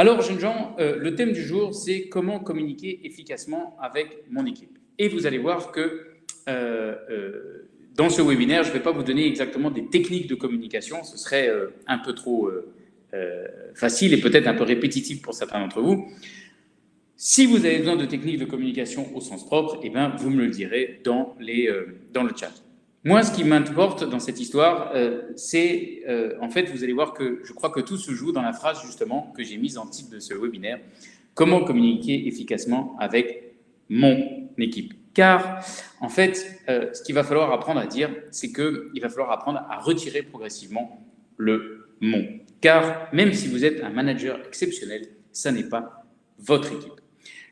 Alors, jeunes gens, euh, le thème du jour, c'est comment communiquer efficacement avec mon équipe. Et vous allez voir que euh, euh, dans ce webinaire, je ne vais pas vous donner exactement des techniques de communication, ce serait un peu trop facile et peut-être un peu répétitif pour certains d'entre vous. Si vous avez besoin de techniques de communication au sens propre, eh bien, vous me le direz dans, le chat. Moi, ce qui m'importe dans cette histoire, euh, c'est, euh, en fait, vous allez voir que je crois que tout se joue dans la phrase, justement, que j'ai mise en titre de ce webinaire, « Comment communiquer efficacement avec mon équipe ?» Car, en fait, euh, ce qu'il va falloir apprendre à dire, c'est qu'il va falloir apprendre à retirer progressivement le « mon ». Car, même si vous êtes un manager exceptionnel, ça n'est pas votre équipe.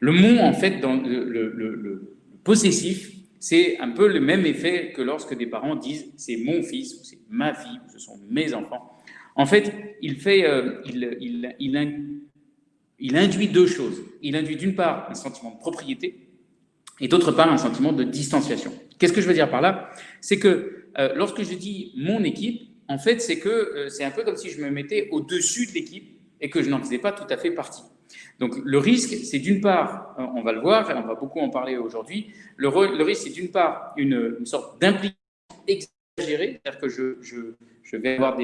Le « mon », en fait, dans le, possessif, c'est un peu le même effet que lorsque des parents disent « c'est mon fils » ou « c'est ma fille » ou « ce sont mes enfants ». En fait, il, fait, euh, il, il, il, induit deux choses. Il induit d'une part un sentiment de propriété et d'autre part un sentiment de distanciation. Qu'est-ce que je veux dire par là? C'est que euh, lorsque je dis « mon équipe », en fait, c'est que euh, c'est un peu comme si je me mettais au-dessus de l'équipe et que je n'en faisais pas tout à fait partie. Donc le risque, c'est d'une part, euh, on va le voir, on va beaucoup en parler aujourd'hui, le, risque, c'est d'une part une, sorte d'implication exagérée, c'est-à-dire que je, vais avoir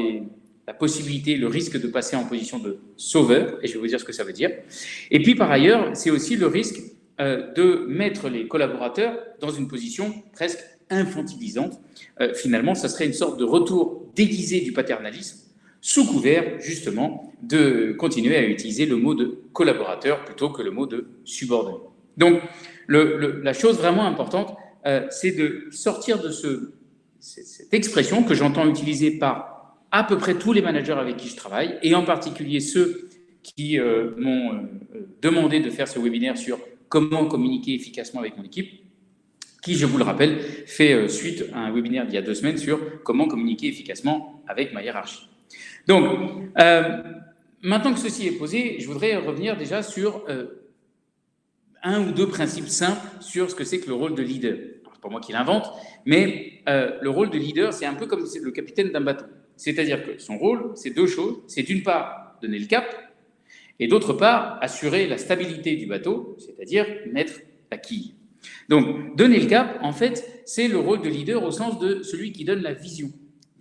la possibilité, le risque de passer en position de sauveur, et je vais vous dire ce que ça veut dire. Et puis par ailleurs, c'est aussi le risque euh, de mettre les collaborateurs dans une position presque infantilisante. Euh, finalement, ça serait une sorte de retour déguisé du paternalisme, sous couvert justement de continuer à utiliser le mot de collaborateur plutôt que le mot de subordonné. Donc, la chose vraiment importante, euh, c'est de sortir de ce, cette expression que j'entends utiliser par à peu près tous les managers avec qui je travaille, et en particulier ceux qui euh, m'ont euh, demandé de faire ce webinaire sur comment communiquer efficacement avec mon équipe, qui, je vous le rappelle, fait suite à un webinaire d'il y a deux semaines sur comment communiquer efficacement avec ma hiérarchie. Donc, euh, maintenant que ceci est posé, je voudrais revenir déjà sur euh, un ou deux principes simples sur ce que c'est que le rôle de leader. C'est pas moi qui l'invente, mais euh, le rôle de leader, c'est un peu comme le capitaine d'un bateau. C'est-à-dire que son rôle, c'est deux choses. C'est d'une part donner le cap, et d'autre part assurer la stabilité du bateau, c'est-à-dire mettre la quille. Donc, donner le cap, en fait, c'est le rôle de leader au sens de celui qui donne la vision.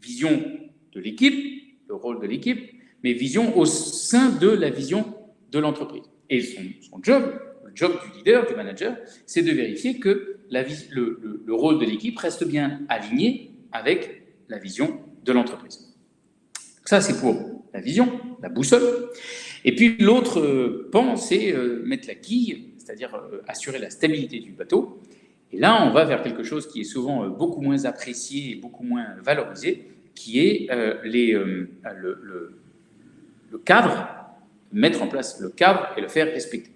Vision de l'équipe, le rôle de l'équipe, mais vision au sein de la vision de l'entreprise. Et son, job, le job du leader, du manager, c'est de vérifier que la, le, le, rôle de l'équipe reste bien aligné avec la vision de l'entreprise. Ça, c'est pour la vision, la boussole. Et puis l'autre euh, pan, c'est euh, mettre la quille, c'est-à-dire euh, assurer la stabilité du bateau. Et là, on va vers quelque chose qui est souvent beaucoup moins apprécié et beaucoup moins valorisé, qui est euh, euh, le, cadre, mettre en place le cadre et le faire respecter.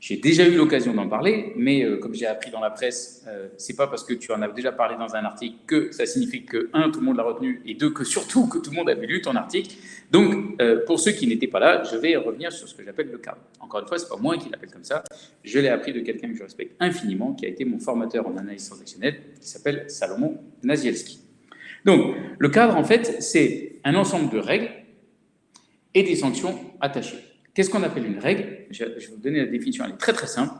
J'ai déjà eu l'occasion d'en parler, mais euh, comme j'ai appris dans la presse, c'est pas parce que tu en as déjà parlé dans un article que ça signifie que, un, tout le monde l'a retenu, et deux, que surtout que tout le monde avait lu ton article. Donc, pour ceux qui n'étaient pas là, je vais revenir sur ce que j'appelle le cadre. Encore une fois, c'est pas moi qui l'appelle comme ça, je l'ai appris de quelqu'un que je respecte infiniment, qui a été mon formateur en analyse transactionnelle, qui s'appelle Salomon Nazielski. Donc, le cadre, en fait, c'est un ensemble de règles et des sanctions attachées. Qu'est-ce qu'on appelle une règle? Je vais vous donner la définition, elle est très très simple.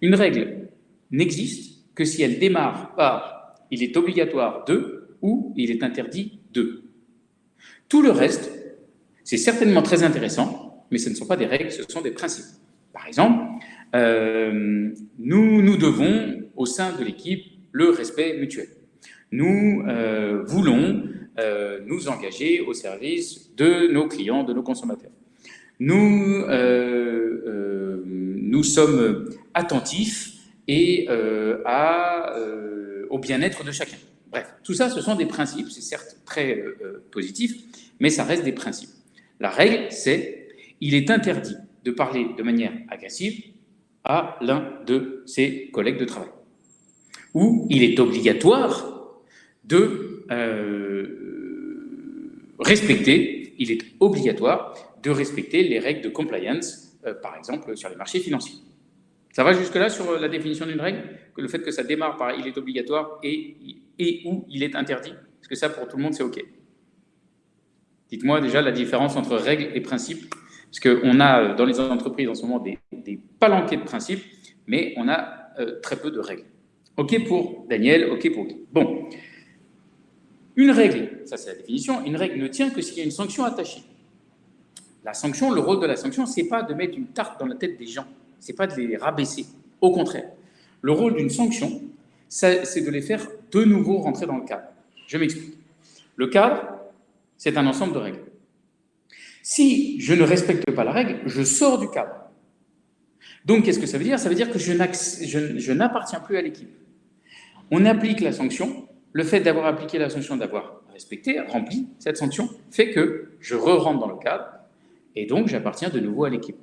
Une règle n'existe que si elle démarre par « il est obligatoire de » ou « il est interdit de ». Tout le reste, c'est certainement très intéressant, mais ce ne sont pas des règles, ce sont des principes. Par exemple, euh, nous, nous devons, au sein de l'équipe, le respect mutuel nous euh, voulons euh, nous engager au service de nos clients, de nos consommateurs. Nous, euh, nous sommes attentifs et à, au bien-être de chacun. Bref, tout ça, ce sont des principes, c'est certes très positif, mais ça reste des principes. La règle, c'est il est interdit de parler de manière agressive à l'un de ses collègues de travail. Ou il est obligatoire de euh, respecter, il est obligatoire de respecter les règles de compliance, euh, par exemple sur les marchés financiers. Ça va jusque-là sur la définition d'une règle? Que Le fait que ça démarre par « il est obligatoire » et, et ou « il est interdit » Est-ce que ça, pour tout le monde, c'est OK Dites-moi déjà la différence entre règle et principe. Parce qu'on a dans les entreprises en ce moment des, des palanquets de principes, mais on a très peu de règles. OK pour Daniel, OK pour Guy. Bon, une règle, ça c'est la définition, une règle ne tient que s'il y a une sanction attachée. La sanction, le rôle de la sanction, ce n'est pas de mettre une tarte dans la tête des gens, ce n'est pas de les rabaisser. Au contraire, le rôle d'une sanction, c'est de les faire de nouveau rentrer dans le cadre. Je m'explique. Le cadre, c'est un ensemble de règles. Si je ne respecte pas la règle, je sors du cadre. Donc, qu'est-ce que ça veut dire? Ça veut dire que je n'appartiens plus à l'équipe. On applique la sanction. Le fait d'avoir appliqué la sanction, d'avoir respecté, rempli cette sanction, fait que je re-rentre dans le cadre et donc j'appartiens de nouveau à l'équipe.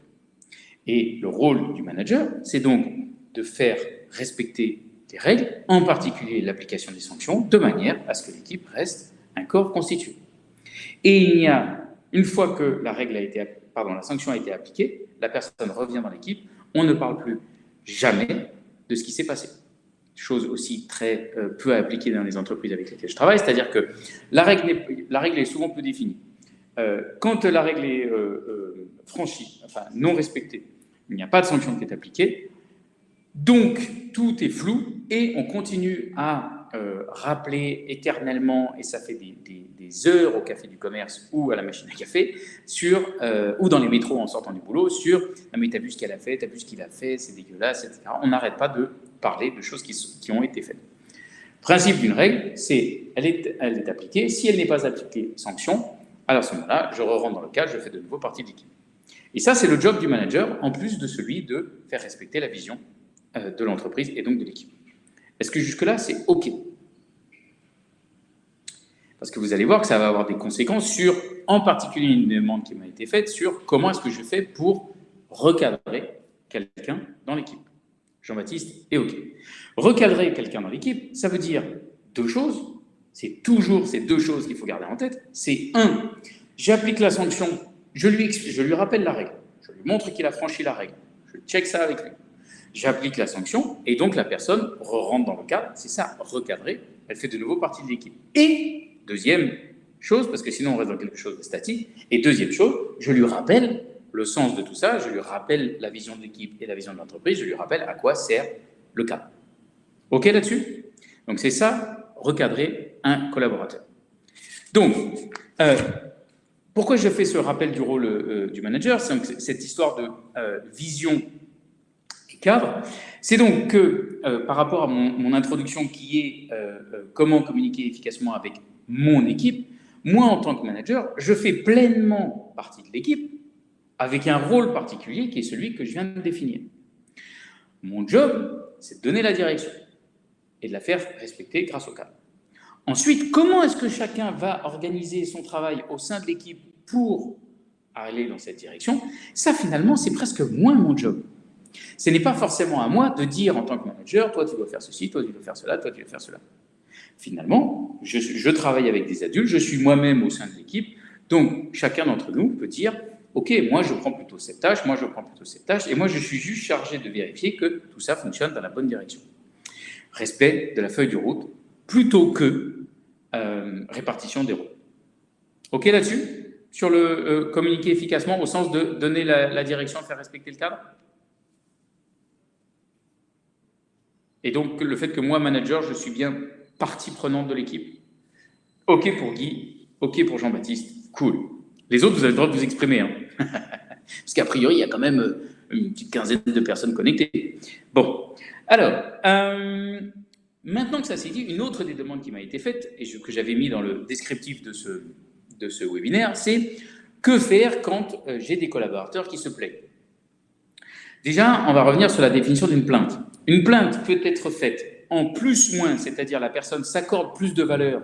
Et le rôle du manager, c'est donc de faire respecter des règles, en particulier l'application des sanctions, de manière à ce que l'équipe reste un corps constitué. Et il y a, une fois que la, règle sanction a été appliquée, la personne revient dans l'équipe, on ne parle plus jamais de ce qui s'est passé chose aussi très euh, peu appliquée dans les entreprises avec lesquelles je travaille, c'est-à-dire que la règle, est, souvent peu définie. Euh, quand la règle est euh, franchie, enfin non respectée, il n'y a pas de sanction qui est appliquée, donc tout est flou et on continue à rappeler éternellement, et ça fait des, heures au café du commerce ou à la machine à café, sur, ou dans les métros en sortant du boulot, sur ah, « mais t'as vu ce qu'elle a fait, t'as vu ce qu'il a fait, c'est dégueulasse, etc. » On n'arrête pas de parler de choses qui, ont été faites. Principe d'une règle, c'est elle est, elle est appliquée. Si elle n'est pas appliquée, sanction. Alors à ce moment-là, je re rentre dans le cas, je fais de nouveau partie de l'équipe. Et ça, c'est le job du manager, en plus de celui de faire respecter la vision euh, de l'entreprise et donc de l'équipe. Est-ce que jusque-là, c'est OK? Parce que vous allez voir que ça va avoir des conséquences sur, en particulier une demande qui m'a été faite, sur comment est-ce que je fais pour recadrer quelqu'un dans l'équipe. Jean-Baptiste est OK. Recadrer quelqu'un dans l'équipe, ça veut dire deux choses. C'est toujours ces deux choses qu'il faut garder en tête. C'est un, j'applique la sanction, je lui, je lui rappelle la règle, je lui montre qu'il a franchi la règle, je check ça avec lui. J'applique la sanction et donc la personne rentre dans le cadre, c'est ça, recadrer, elle fait de nouveau partie de l'équipe. Et deuxième chose, parce que sinon on reste dans quelque chose de statique, et deuxième chose, je lui rappelle le sens de tout ça, je lui rappelle la vision de l'équipe et la vision de l'entreprise, je lui rappelle à quoi sert le cadre. OK là-dessus? Donc c'est ça, recadrer un collaborateur. Donc, euh, pourquoi je fais ce rappel du rôle euh, du manager? C'est cette histoire de euh, vision cadre. C'est donc que, par rapport à mon, mon introduction qui est comment communiquer efficacement avec mon équipe, moi, en tant que manager, je fais pleinement partie de l'équipe, avec un rôle particulier qui est celui que je viens de définir. Mon job, c'est de donner la direction et de la faire respecter grâce au cadre. Ensuite, comment est-ce que chacun va organiser son travail au sein de l'équipe pour aller dans cette direction? Ça, finalement, c'est presque moins mon job. Ce n'est pas forcément à moi de dire en tant que manager, toi tu dois faire ceci, toi tu dois faire cela, toi tu dois faire cela. Finalement, je, travaille avec des adultes, je suis moi-même au sein de l'équipe, donc chacun d'entre nous peut dire, ok, moi je prends plutôt cette tâche, moi je prends plutôt cette tâche, et moi je suis juste chargé de vérifier que tout ça fonctionne dans la bonne direction. Respect de la feuille de route, plutôt que euh, répartition des rôles. Ok là-dessus? Sur le euh, communiquer efficacement au sens de donner la, la direction, faire respecter le cadre? Et donc le fait que moi, manager, je suis bien partie prenante de l'équipe. Ok pour Guy, ok pour Jean-Baptiste, cool. Les autres, vous avez le droit de vous exprimer. Hein. Parce qu'a priori, il y a quand même euh, une petite quinzaine de personnes connectées. Bon, alors, euh, maintenant que ça s'est dit, une autre des demandes qui m'a été faite, et que j'avais mis dans le descriptif de ce, de ce webinaire, c'est que faire quand euh, j'ai des collaborateurs qui se plaignent? Déjà, on va revenir sur la définition d'une plainte. Une plainte peut être faite en plus-moins, c'est-à-dire la personne s'accorde plus de valeur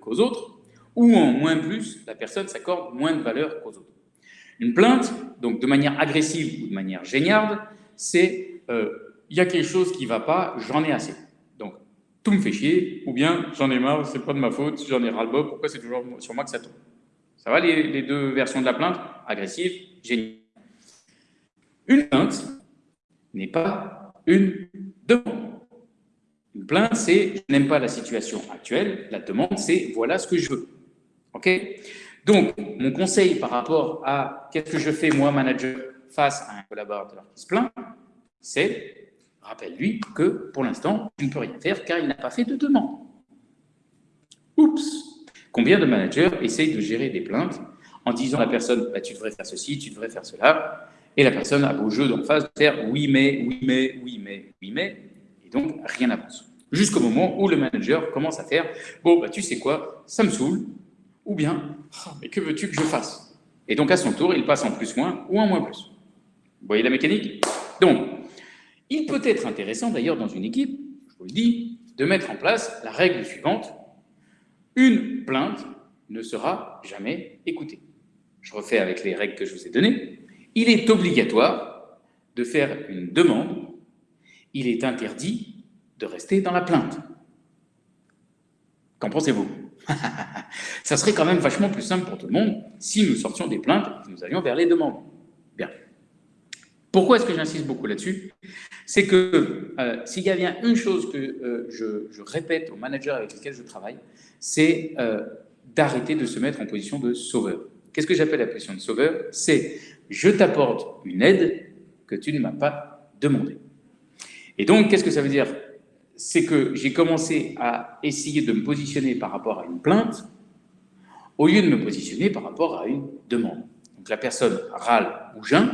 qu'aux autres, ou en moins plus, la personne s'accorde moins de valeur qu'aux autres. Une plainte, donc de manière agressive ou de manière géniarde, c'est euh, il y a quelque chose qui ne va pas, j'en ai assez. Donc, tout me fait chier, ou bien j'en ai marre, c'est pas de ma faute, j'en ai ras-le-bol, pourquoi c'est toujours sur moi que ça tombe? Ça va les, les, deux versions de la plainte Agressive, géniale. Une plainte n'est pas une demande. Une plainte, c'est je n'aime pas la situation actuelle. La demande, c'est voilà ce que je veux. OK? Donc, mon conseil par rapport à qu'est-ce que je fais, moi, manager, face à un collaborateur qui se plaint, c'est, rappelle-lui que pour l'instant, tu ne peux rien faire car il n'a pas fait de demande. Oups Combien de managers essayent de gérer des plaintes en disant à la personne bah, tu devrais faire ceci, tu devrais faire cela, et la personne a beau jeu d'en face de faire oui mais, oui mais, oui mais, oui mais, et donc rien n'avance. Jusqu'au moment où le manager commence à faire bon bah tu sais quoi, ça me saoule, ou bien oh, mais que veux-tu que je fasse? Et donc à son tour, il passe en plus moins ou en moins plus. Vous voyez la mécanique? Donc, il peut être intéressant d'ailleurs dans une équipe, je vous le dis, de mettre en place la règle suivante une plainte ne sera jamais écoutée. Je refais avec les règles que je vous ai données. Il est obligatoire de faire une demande. Il est interdit de rester dans la plainte. Qu'en pensez-vous? Ça serait quand même vachement plus simple pour tout le monde si nous sortions des plaintes et nous allions vers les demandes. Bien. Pourquoi est-ce que j'insiste beaucoup là-dessus? C'est que euh, s'il y a bien une chose que euh, je, répète aux managers avec lesquels je travaille, c'est euh, d'arrêter de se mettre en position de sauveur. Qu'est-ce que j'appelle la position de sauveur? Je t'apporte une aide que tu ne m'as pas demandée. Et donc, qu'est-ce que ça veut dire? C'est que j'ai commencé à essayer de me positionner par rapport à une plainte au lieu de me positionner par rapport à une demande. Donc la personne râle ou geint,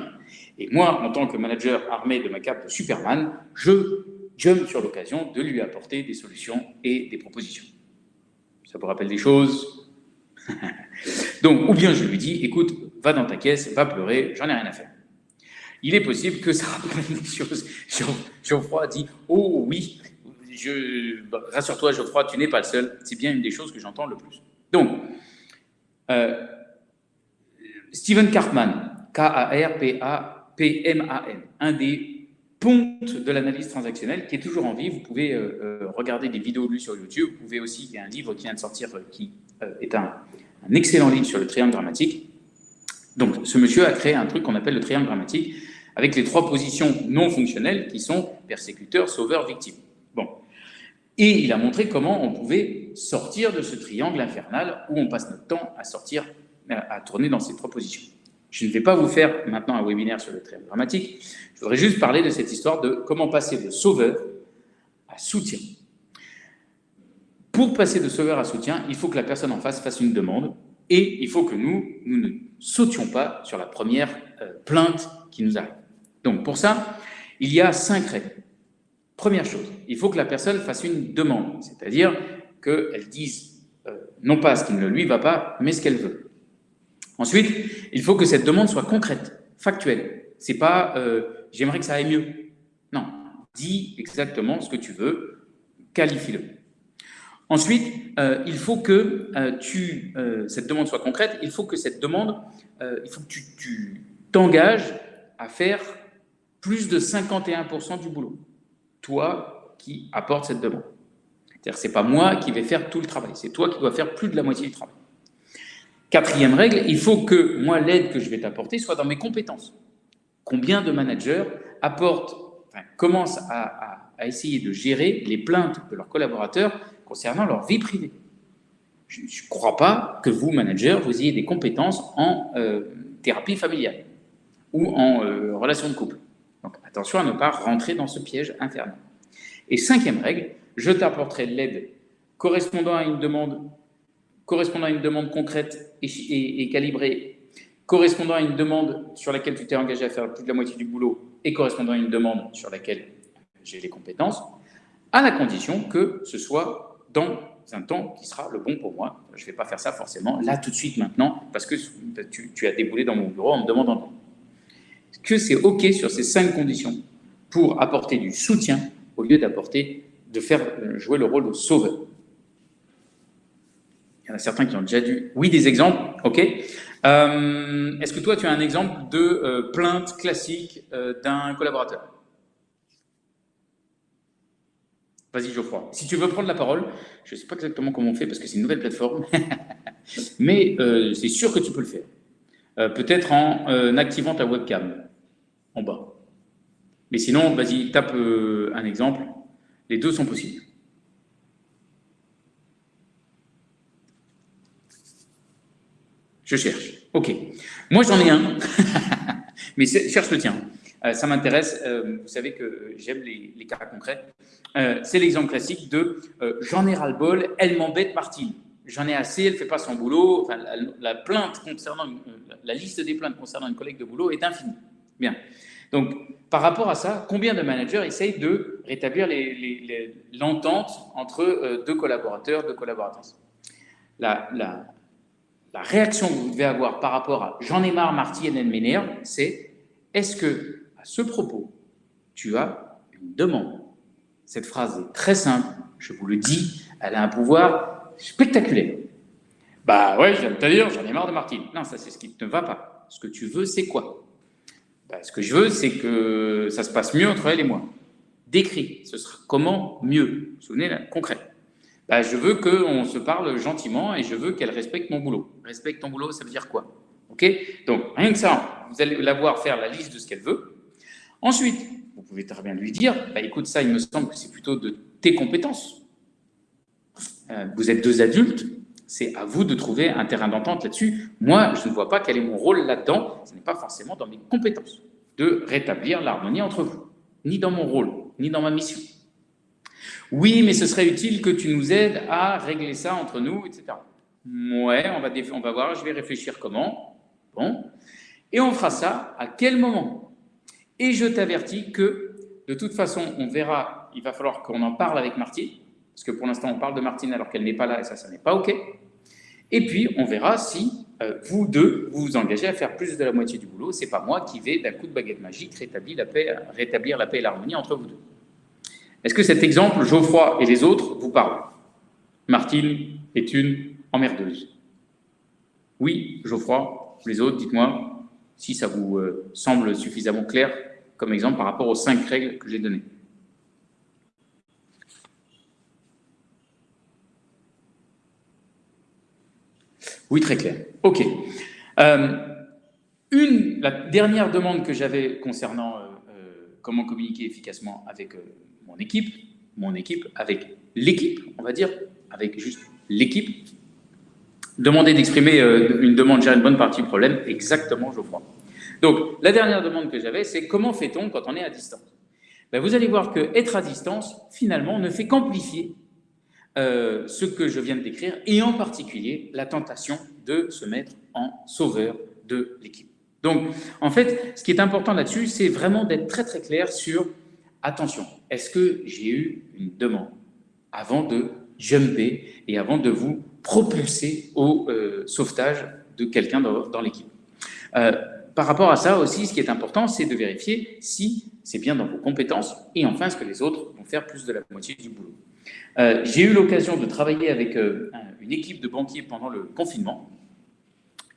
et moi, en tant que manager armé de ma cape de Superman, je jump sur l'occasion de lui apporter des solutions et des propositions. Ça vous rappelle des choses? Donc, ou bien je lui dis, écoute, va dans ta caisse, va pleurer, j'en ai rien à faire. Il est possible que ça rappelle des choses. Geoffroy dit, oh oui, bah, rassure-toi Geoffroy, tu n'es pas le seul. C'est bien une des choses que j'entends le plus. Donc, euh, Stephen Cartman, K-A-R-P-A-P-M-A-N, un des ponte de l'analyse transactionnelle qui est toujours en vie. Vous pouvez euh, euh, regarder des vidéos de lui sur YouTube. Vous pouvez aussi, il y a un livre qui vient de sortir euh, qui est un, excellent livre sur le triangle dramatique. Donc, ce monsieur a créé un truc qu'on appelle le triangle dramatique avec les trois positions non fonctionnelles qui sont persécuteur, sauveur, victime. Bon. Et il a montré comment on pouvait sortir de ce triangle infernal où on passe notre temps à sortir, à tourner dans ces trois positions. Je ne vais pas vous faire maintenant un webinaire sur le triangle dramatique. Je voudrais juste parler de cette histoire de comment passer de sauveur à soutien. Pour passer de sauveur à soutien, il faut que la personne en face fasse une demande et il faut que nous, nous ne sautions pas sur la première euh, plainte qui nous arrive. Donc pour ça, il y a cinq règles. Première chose, il faut que la personne fasse une demande, c'est-à-dire qu'elle dise euh, non pas ce qui ne lui va pas, mais ce qu'elle veut. Ensuite, il faut que cette demande soit concrète, factuelle. C'est pas euh, j'aimerais que ça aille mieux. Non, dis exactement ce que tu veux, qualifie-le. Ensuite, euh, il faut que euh, tu, cette demande soit concrète, il faut que cette demande, il faut que tu t'engages à faire plus de 51% du boulot. Toi qui apportes cette demande. C'est-à-dire c'est pas moi qui vais faire tout le travail, c'est toi qui dois faire plus de la moitié du travail. Quatrième règle, il faut que moi, l'aide que je vais t'apporter soit dans mes compétences. Combien de managers apportent, commencent à, essayer de gérer les plaintes de leurs collaborateurs concernant leur vie privée Je ne crois pas que vous, managers, vous ayez des compétences en euh, thérapie familiale ou en euh, relation de couple. Donc attention à ne pas rentrer dans ce piège infernal. Et cinquième règle, je t'apporterai l'aide correspondant à une demande correspondant à une demande concrète et, calibrée, correspondant à une demande sur laquelle tu t'es engagé à faire plus de la moitié du boulot et correspondant à une demande sur laquelle j'ai les compétences, à la condition que ce soit dans un temps qui sera le bon pour moi. Je ne vais pas faire ça forcément là tout de suite maintenant parce que tu, as déboulé dans mon bureau en me demandant que c'est OK sur ces cinq conditions pour apporter du soutien au lieu d'apporter, de faire jouer le rôle de sauveur. Il y en a certains qui ont déjà dû... Oui, des exemples, ok. Euh, est-ce que toi, tu as un exemple de euh, plainte classique euh, d'un collaborateur? Vas-y, Geoffroy. Si tu veux prendre la parole, je ne sais pas exactement comment on fait parce que c'est une nouvelle plateforme, mais c'est sûr que tu peux le faire. Peut-être en activant ta webcam en bas. Mais sinon, vas-y, tape un exemple. Les deux sont possibles. Je cherche. OK. Moi, j'en ai un, mais cherche le tien. Euh, ça m'intéresse. Euh, vous savez que j'aime les, cas concrets. Euh, c'est l'exemple classique de j'en ai ras-le-bol, elle m'embête, Martine. J'en ai assez, elle ne fait pas son boulot. La, plainte concernant, la liste des plaintes concernant une collègue de boulot est infinie. Bien. Donc, par rapport à ça, combien de managers essayent de rétablir l'entente entre deux collaborateurs, deux collaboratrices? La, la, réaction que vous devez avoir par rapport à « j'en ai marre, Martine, elle m'énerve », c'est « est-ce que à ce propos, tu as une demande. Cette phrase est très simple, je vous le dis, elle a un pouvoir spectaculaire. Bah ouais, je viens de te dire, j'en ai marre de Martine. Non, ça c'est ce qui ne va pas. Ce que tu veux, c'est quoi? Bah, Ce que je veux, c'est que ça se passe mieux entre elle et moi. Décrit, ce sera comment mieux? Souvenez, là, concret. Bah, je veux qu'on se parle gentiment et je veux qu'elle respecte mon boulot. Respecte ton boulot, ça veut dire quoi? Ok? Donc, rien que ça, vous allez la voir faire la liste de ce qu'elle veut. Ensuite, vous pouvez très bien lui dire, bah, écoute, ça, il me semble que c'est plutôt de tes compétences. Euh, vous êtes deux adultes, c'est à vous de trouver un terrain d'entente là-dessus. Moi, je ne vois pas quel est mon rôle là-dedans. Ce n'est pas forcément dans mes compétences de rétablir l'harmonie entre vous, ni dans mon rôle, ni dans ma mission. Oui, mais ce serait utile que tu nous aides à régler ça entre nous, etc. Ouais, on va, on va voir, je vais réfléchir comment. Bon. Et on fera ça à quel moment? Et je t'avertis que, de toute façon, on verra, il va falloir qu'on en parle avec Martine, parce que pour l'instant, on parle de Martine alors qu'elle n'est pas là, et ça, ça n'est pas OK. Et puis, on verra si euh, vous deux, vous vous engagez à faire plus de la moitié du boulot. C'est pas moi qui vais, d'un coup de baguette magique, rétablir la paix, rétablir la paix et l'harmonie entre vous deux. Est-ce que cet exemple, Geoffroy et les autres, vous parlent? Martine est une emmerdeuse. Oui, Geoffroy, les autres, dites-moi si ça vous euh, semble suffisamment clair comme exemple par rapport aux cinq règles que j'ai données. Oui, très clair. OK. Euh, une, la dernière demande que j'avais concernant euh, euh, comment communiquer efficacement avec mon équipe, mon équipe, avec l'équipe, on va dire, avec juste l'équipe, demander d'exprimer une demande gère une bonne partie du problème, exactement, je crois. Donc, la dernière demande que j'avais, c'est comment fait-on quand on est à distance? Ben, Vous allez voir que être à distance, finalement, ne fait qu'amplifier euh, ce que je viens de décrire, et en particulier la tentation de se mettre en sauveur de l'équipe. Donc, en fait, ce qui est important là-dessus, c'est vraiment d'être très très clair sur, attention, est-ce que j'ai eu une demande avant de jumper et avant de vous propulser au euh, sauvetage de quelqu'un dans, l'équipe? Euh, par rapport à ça aussi, ce qui est important, c'est de vérifier si c'est bien dans vos compétences et enfin, est-ce que les autres vont faire plus de la moitié du boulot. Euh, j'ai eu l'occasion de travailler avec euh, une équipe de banquiers pendant le confinement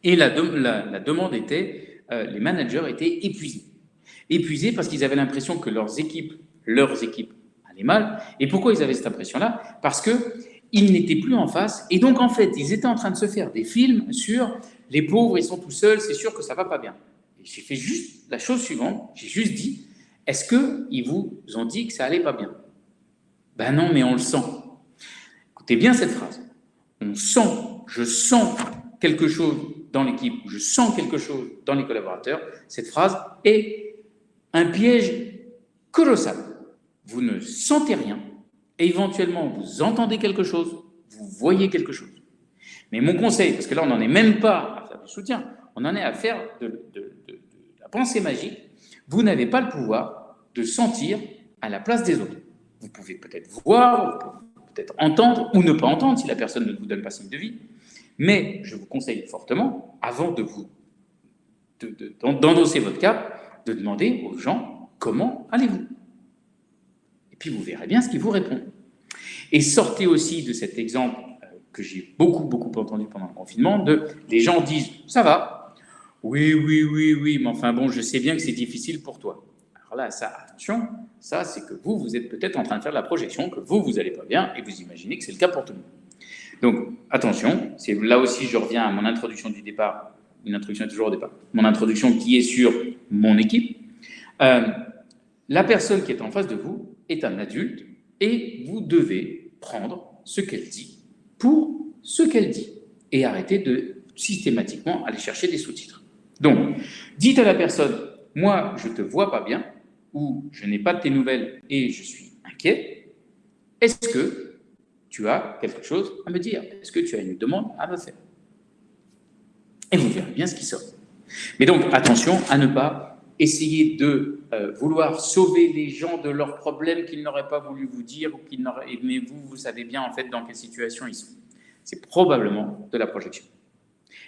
et la, demande était, euh, les managers étaient épuisés. Épuisés parce qu'ils avaient l'impression que leurs équipes, leurs équipes allaient mal. Et pourquoi ils avaient cette impression-là? Parce qu'ils n'étaient plus en face et donc en fait, ils étaient en train de se faire des films sur les pauvres, ils sont tout seuls, c'est sûr que ça va pas bien. J'ai fait juste la chose suivante, j'ai juste dit, est-ce qu'ils vous ont dit que ça allait pas bien? Ben non, mais on le sent. Écoutez bien cette phrase. On sent, je sens quelque chose dans l'équipe, je sens quelque chose dans les collaborateurs. Cette phrase est un piège colossal. Vous ne sentez rien, et éventuellement vous entendez quelque chose, vous voyez quelque chose. Mais mon conseil, parce que là on n'en est même pas soutien. On en est à faire de, la pensée magique. Vous n'avez pas le pouvoir de sentir à la place des autres. Vous pouvez peut-être voir, peut-être entendre ou ne pas entendre si la personne ne vous donne pas signe de vie. Mais je vous conseille fortement, avant de vous d'endosser votre cap, de demander aux gens comment allez-vous Et puis vous verrez bien ce qu'ils vous répondent. Et sortez aussi de cet exemple que j'ai beaucoup, beaucoup entendu pendant le confinement, de les gens disent « ça va, oui, oui, oui, oui, mais enfin bon, je sais bien que c'est difficile pour toi ». Alors là, ça, attention, ça c'est que vous, vous êtes peut-être en train de faire la projection, que vous, vous n'allez pas bien, et vous imaginez que c'est le cas pour tout le monde. Donc, attention, c'est là aussi je reviens à mon introduction du départ, une introduction est toujours au départ, mon introduction qui est sur mon équipe. Euh, la personne qui est en face de vous est un adulte, et vous devez prendre ce qu'elle dit pour ce qu'elle dit et arrêter de systématiquement aller chercher des sous-titres. Donc, dites à la personne, moi, je ne te vois pas bien, ou je n'ai pas de tes nouvelles et je suis inquiet. Est-ce que tu as quelque chose à me dire? Est-ce que tu as une demande à me faire? Et vous verrez bien ce qui sort. Mais donc, attention à ne pas essayer de euh, vouloir sauver les gens de leurs problèmes qu'ils n'auraient pas voulu vous dire, ou mais vous, vous savez bien en fait dans quelle situation ils sont. C'est probablement de la projection.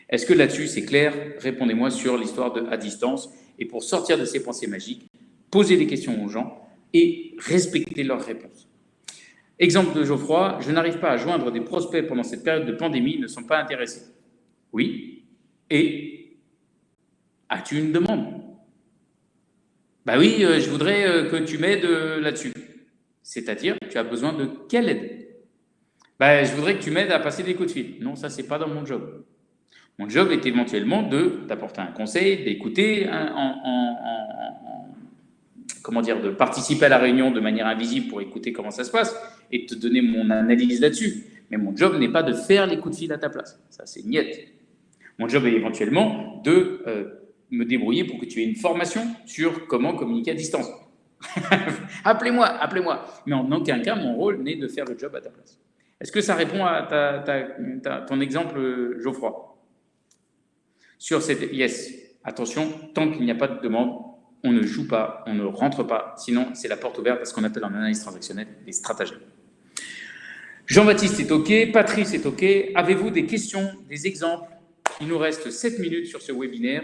Est-ce que là-dessus c'est clair? Répondez-moi sur l'histoire de à distance. Et pour sortir de ces pensées magiques, posez des questions aux gens et respectez leurs réponses. Exemple de Geoffroy, je n'arrive pas à joindre des prospects pendant cette période de pandémie, ils ne sont pas intéressés. Oui. Et as-tu une demande? Bah oui, euh, je voudrais euh, que tu m'aides euh, là-dessus. C'est-à-dire, tu as besoin de quelle aide? Bah, Je voudrais que tu m'aides à passer des coups de fil. Non, ça, c'est pas dans mon job. Mon job est éventuellement de d'apporter un conseil, d'écouter en, comment dire, de participer à la réunion de manière invisible pour écouter comment ça se passe et de te donner mon analyse là-dessus. Mais mon job n'est pas de faire les coups de fil à ta place. Ça, c'est niette. Mon job est éventuellement de me débrouiller pour que tu aies une formation sur comment communiquer à distance. appelez-moi, appelez-moi. Mais en aucun cas, mon rôle n'est de faire le job à ta place. Est-ce que ça répond à ton exemple, Geoffroy? Sur cette yes, attention, tant qu'il n'y a pas de demande, on ne joue pas, on ne rentre pas, sinon c'est la porte ouverte à ce qu'on appelle en analyse transactionnelle des stratagèmes. Jean-Baptiste est OK, Patrice est OK. Avez-vous des questions, des exemples? Il nous reste 7 minutes sur ce webinaire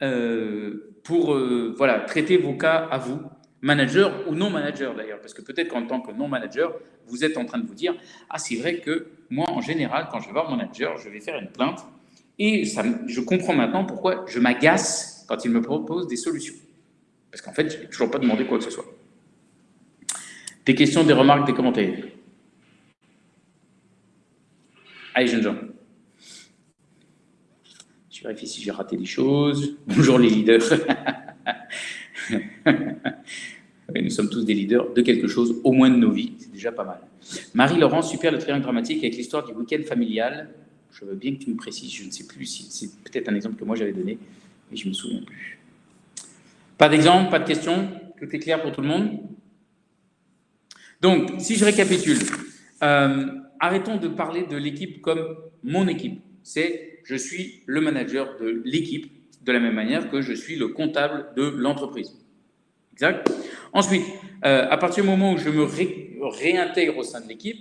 pour euh, voilà, traiter vos cas à vous, manager ou non manager d'ailleurs, parce que peut-être qu'en tant que non manager, vous êtes en train de vous dire « Ah, c'est vrai que moi, en général, quand je vais voir mon manager, je vais faire une plainte et je comprends maintenant pourquoi je m'agace quand il me propose des solutions. Parce qu'en fait, je n'ai toujours pas demandé quoi que ce soit. Des questions, des remarques, des commentaires? Allez, jeunes gens. Je vérifie si j'ai raté des choses. Bonjour les leaders. nous sommes tous des leaders de quelque chose, au moins de nos vies. C'est déjà pas mal. Marie-Laurent, super le triangle dramatique avec l'histoire du week-end familial. Je veux bien que tu me précises, je ne sais plus si c'est peut-être un exemple que moi j'avais donné, mais je ne me souviens plus. Pas d'exemple, pas de question? Tout est clair pour tout le monde? Donc, si je récapitule, euh, arrêtons de parler de l'équipe comme mon équipe. C'est je suis le manager de l'équipe de la même manière que je suis le comptable de l'entreprise. Exact Ensuite, euh, à partir du moment où je me réintègre au sein de l'équipe,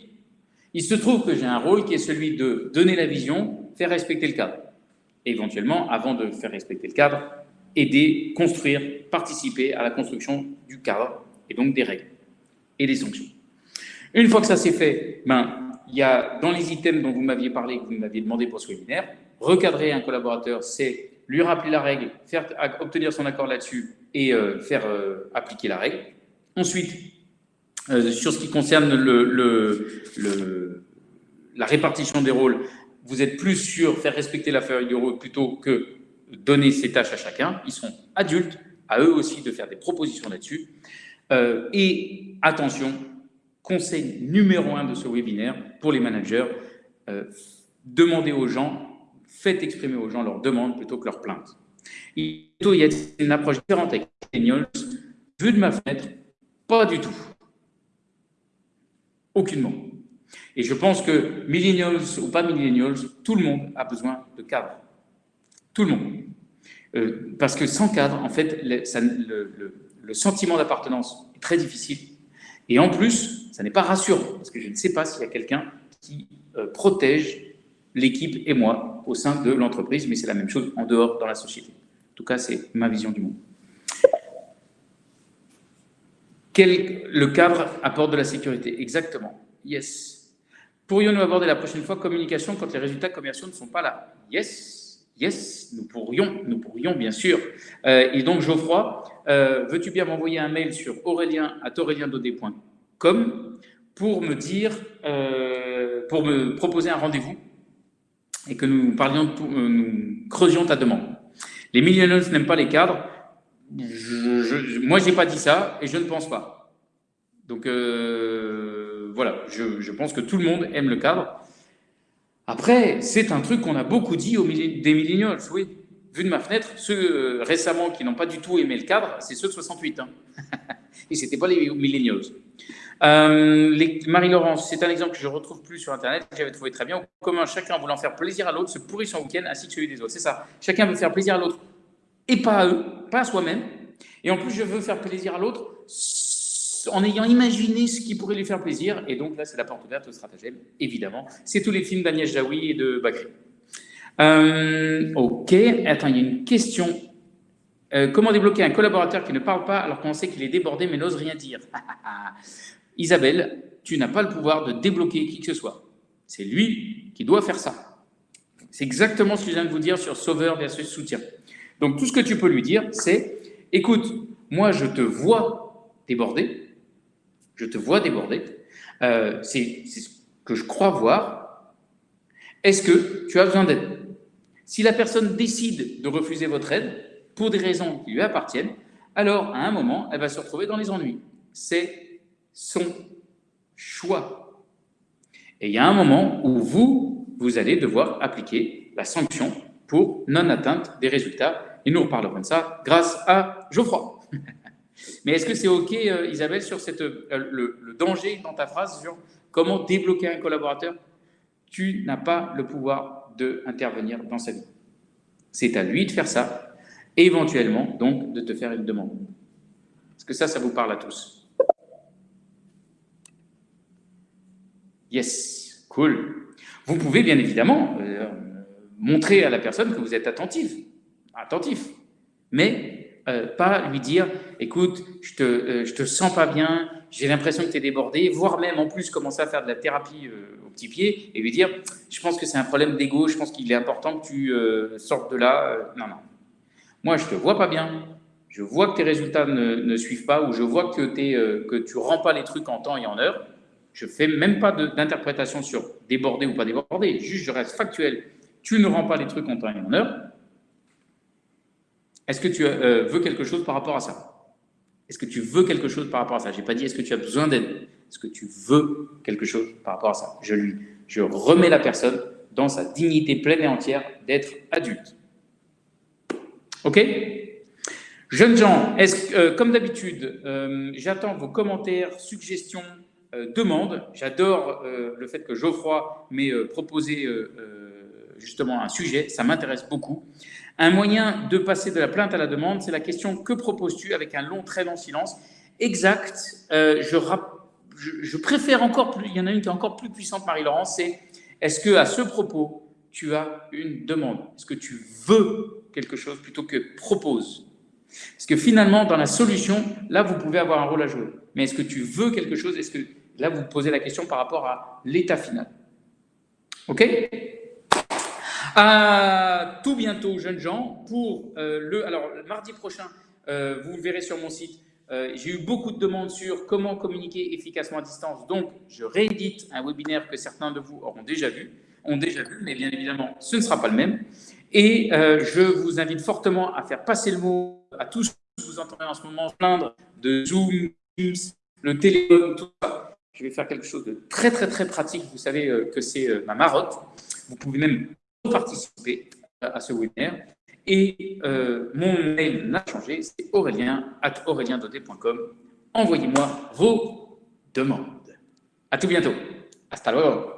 il se trouve que j'ai un rôle qui est celui de donner la vision, faire respecter le cadre. Et éventuellement, avant de faire respecter le cadre, aider, construire, participer à la construction du cadre et donc des règles et des sanctions. Une fois que ça c'est fait, ben, il y a dans les items dont vous m'aviez parlé, que vous m'aviez demandé pour ce webinaire, recadrer un collaborateur, c'est lui rappeler la règle, faire, obtenir son accord là-dessus et euh, faire euh, appliquer la règle. Ensuite, euh, sur ce qui concerne la répartition des rôles, vous êtes plus sur faire respecter la feuille de rôle plutôt que donner ses tâches à chacun. Ils sont adultes, à eux aussi de faire des propositions là-dessus. Et attention, conseil numéro un de ce webinaire pour les managers, euh, demandez aux gens, faites exprimer aux gens leurs demandes plutôt que leurs plaintes. Il y a une approche différente avec millennials. Vu de ma fenêtre, pas du tout. Aucunement. Et je pense que millennials ou pas millennials, tout le monde a besoin de cadre. Tout le monde. Euh, parce que sans cadre, en fait, le, sentiment d'appartenance est très difficile. Et en plus, ça n'est pas rassurant, parce que je ne sais pas s'il y a quelqu'un qui euh, protège l'équipe et moi au sein de l'entreprise, mais c'est la même chose en dehors dans la société. En tout cas, c'est ma vision du monde. Quel, le cadre apporte de la sécurité? Exactement. Yes. Pourrions-nous aborder la prochaine fois communication quand les résultats commerciaux ne sont pas là? Yes. Yes, nous pourrions, nous pourrions bien sûr. Euh, et donc Geoffroy, euh, veux-tu bien m'envoyer un mail sur aurélien pour me dire, euh, pour me proposer un rendez-vous et que nous parlions, nous creusions ta demande. Les millionnaires n'aiment pas les cadres. Je, je, moi, j'ai pas dit ça et je ne pense pas. Donc, voilà, je, pense que tout le monde aime le cadre. Après, c'est un truc qu'on a beaucoup dit aux des millennials, oui. Vu de ma fenêtre, ceux euh, récemment qui n'ont pas du tout aimé le cadre, c'est ceux de 68. Hein. Et ce n'était pas les millennials. Euh, Marie-Laurence, c'est un exemple que je ne retrouve plus sur Internet, j'avais trouvé très bien. Comment chacun voulant faire plaisir à l'autre se pourrit son week-end ainsi que celui des autres. C'est ça. Chacun veut faire plaisir à l'autre et pas à eux, pas à soi-même. Et en plus, je veux faire plaisir à l'autre en ayant imaginé ce qui pourrait lui faire plaisir. Et donc là, c'est la porte ouverte au stratagème, évidemment. C'est tous les films d'Agnès Jaoui et de Bakri. Euh, ok, attends, il y a une question. Euh, comment débloquer un collaborateur qui ne parle pas alors qu'on sait qu'il est débordé mais n'ose rien dire? Isabelle, tu n'as pas le pouvoir de débloquer qui que ce soit. C'est lui qui doit faire ça. C'est exactement ce que je viens de vous dire sur sauveur versus soutien. Donc tout ce que tu peux lui dire, c'est « Écoute, moi je te vois débordé, je te vois débordé, euh, c'est ce que je crois voir. Est-ce que tu as besoin d'aide? Si la personne décide de refuser votre aide, pour des raisons qui lui appartiennent, alors à un moment, elle va se retrouver dans les ennuis. C'est son choix. Et il y a un moment où vous, vous allez devoir appliquer la sanction pour non-atteinte des résultats. Et nous reparlerons de ça grâce à Geoffroy. Mais est-ce que c'est OK, euh, Isabelle, sur cette, euh, le, danger dans ta phrase sur comment débloquer un collaborateur? Tu n'as pas le pouvoir d'intervenir dans sa vie. C'est à lui de faire ça, et éventuellement, donc, de te faire une demande. Est-ce que ça, ça vous parle à tous? Yes, cool. Vous pouvez bien évidemment euh, montrer à la personne que vous êtes attentif, attentif, mais euh, pas lui dire « écoute, je te, euh, je te sens pas bien, j'ai l'impression que tu es débordé », voire même en plus commencer à faire de la thérapie au petit pied et lui dire « je pense que c'est un problème d'ego, je pense qu'il est important que tu sortes de là. non, non. Moi, je te vois pas bien, je vois que tes résultats ne, suivent pas ou je vois que, que tu rends pas les trucs en temps et en heure. Je fais même pas d'interprétation sur débordé ou pas débordé, juste je reste factuel tu ne rends pas les trucs en temps et en heure, est-ce que tu euh, veux quelque chose par rapport à ça? Est-ce que tu veux quelque chose par rapport à ça? Je n'ai pas dit est-ce que tu as besoin d'aide? Est-ce que tu veux quelque chose par rapport à ça? Je, lui, je remets la personne dans sa dignité pleine et entière d'être adulte. OK? Jeunes gens, euh, comme d'habitude, euh, j'attends vos commentaires, suggestions, demandes. J'adore le fait que Geoffroy m'ait proposé justement un sujet, ça m'intéresse beaucoup. Un moyen de passer de la plainte à la demande, c'est la question « Que proposes-tu » avec un long, très long silence? Exact, euh, je, préfère encore plus, il y en a une qui est encore plus puissante, Marie-Laurence, c'est « Est-ce que à ce propos, tu as une demande? Est-ce que tu veux quelque chose plutôt que « propose » Parce que finalement, dans la solution, là, vous pouvez avoir un rôle à jouer. Mais est-ce que tu veux quelque chose? Est-ce que là, vous posez la question par rapport à l'état final. OK? À tout bientôt, jeunes gens, pour euh, le... Alors, mardi prochain, euh, vous le verrez sur mon site, euh, j'ai eu beaucoup de demandes sur comment communiquer efficacement à distance. Donc, je réédite un webinaire que certains de vous auront déjà vu, ont déjà vu, mais bien évidemment, ce ne sera pas le même. Et je vous invite fortement à faire passer le mot à tous que vous entendez en ce moment plaindre de Zoom, le téléphone, tout ça. Je vais faire quelque chose de très, très, très pratique. Vous savez que c'est ma marotte. Vous pouvez même participer à ce webinaire. Et euh, mon mail n'a changé, c'est aurélien at Envoyez-moi vos demandes. À tout bientôt. Hasta luego.